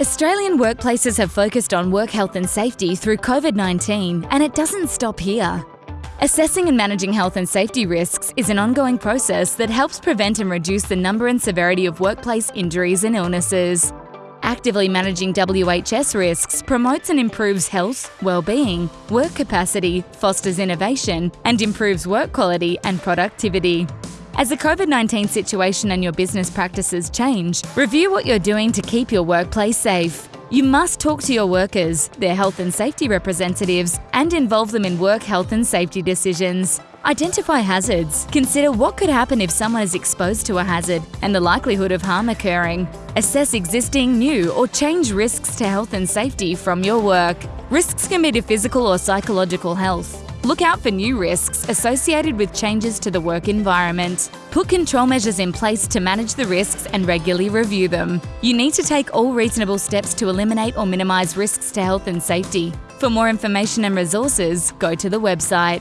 Australian workplaces have focused on work health and safety through COVID 19, and it doesn't stop here. Assessing and managing health and safety risks is an ongoing process that helps prevent and reduce the number and severity of workplace injuries and illnesses. Actively managing WHS risks promotes and improves health, well-being, work capacity, fosters innovation, and improves work quality and productivity. As the COVID 19 situation and your business practices change, review what you're doing to keep your workplace safe. You must talk to your workers, their health and safety representatives, and involve them in work health and safety decisions. Identify hazards. Consider what could happen if someone is exposed to a hazard and the likelihood of harm occurring. Assess existing, new, or change risks to health and safety from your work. Risks can be to physical or psychological health. Look out for new risks associated with changes to the work environment. Put control measures in place to manage the risks and regularly review them. You need to take all reasonable steps to eliminate or minimise risks to health and safety. For more information and resources, go to the website